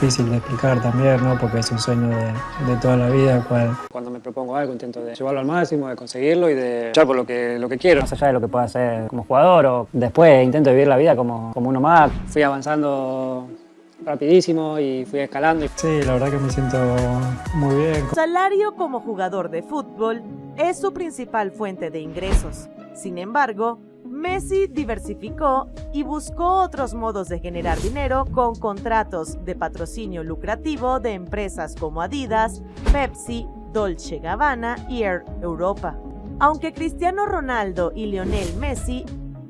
difícil de explicar también, ¿no? Porque es un sueño de, de toda la vida, cual... Cuando me propongo algo intento de llevarlo al máximo, de conseguirlo y de luchar por lo que, lo que quiero. Más allá de lo que pueda hacer como jugador o después intento vivir la vida como, como uno más. Fui avanzando rapidísimo y fui escalando. Sí, la verdad que me siento muy bien. Su salario como jugador de fútbol es su principal fuente de ingresos. Sin embargo, Messi diversificó y buscó otros modos de generar dinero con contratos de patrocinio lucrativo de empresas como Adidas, Pepsi, Dolce Gabbana y Air Europa. Aunque Cristiano Ronaldo y Lionel Messi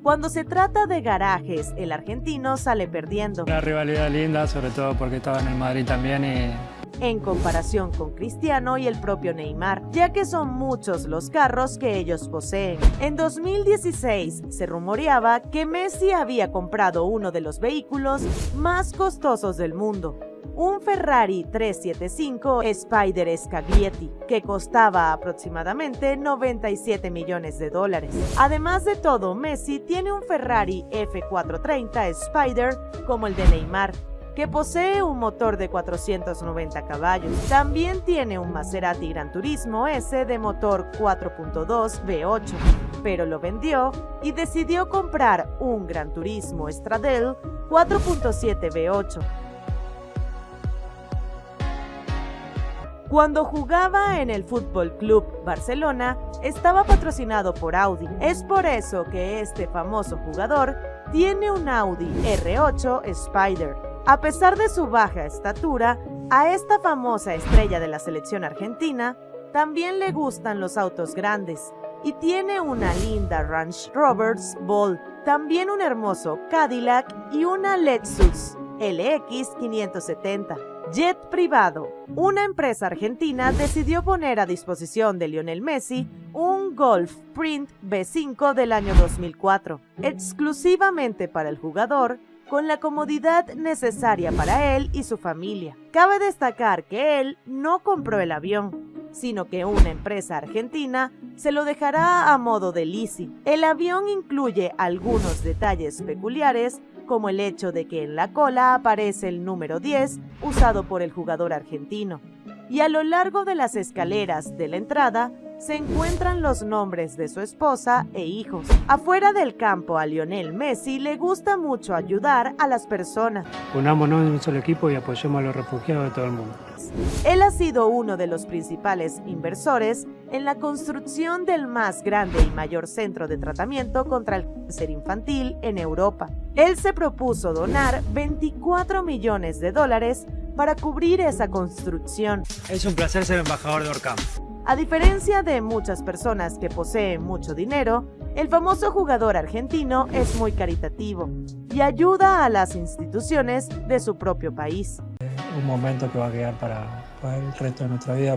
cuando se trata de garajes, el argentino sale perdiendo. Una rivalidad linda, sobre todo porque estaba en el Madrid también y en comparación con Cristiano y el propio Neymar, ya que son muchos los carros que ellos poseen. En 2016 se rumoreaba que Messi había comprado uno de los vehículos más costosos del mundo, un Ferrari 375 Spider Scaglietti, que costaba aproximadamente 97 millones de dólares. Además de todo, Messi tiene un Ferrari F430 Spider como el de Neymar, que posee un motor de 490 caballos. También tiene un Maserati Gran Turismo S de motor 4.2 V8, pero lo vendió y decidió comprar un Gran Turismo Stradale 4.7 V8. Cuando jugaba en el Fútbol Club Barcelona, estaba patrocinado por Audi. Es por eso que este famoso jugador tiene un Audi R8 Spider, a pesar de su baja estatura, a esta famosa estrella de la selección argentina también le gustan los autos grandes y tiene una linda Range Rover's Bolt, también un hermoso Cadillac y una Lexus LX 570. Jet privado. Una empresa argentina decidió poner a disposición de Lionel Messi un Golf Print B5 del año 2004, exclusivamente para el jugador con la comodidad necesaria para él y su familia. Cabe destacar que él no compró el avión, sino que una empresa argentina se lo dejará a modo de leasing. El avión incluye algunos detalles peculiares como el hecho de que en la cola aparece el número 10 usado por el jugador argentino. Y a lo largo de las escaleras de la entrada se encuentran los nombres de su esposa e hijos. Afuera del campo a Lionel Messi le gusta mucho ayudar a las personas. Unámonos en un solo equipo y apoyemos a los refugiados de todo el mundo. Él ha sido uno de los principales inversores en la construcción del más grande y mayor centro de tratamiento contra el cáncer infantil en Europa. Él se propuso donar 24 millones de dólares para cubrir esa construcción. Es un placer ser embajador de Orcam. A diferencia de muchas personas que poseen mucho dinero, el famoso jugador argentino es muy caritativo y ayuda a las instituciones de su propio país. Un momento que va a quedar para, para el resto de nuestra vida.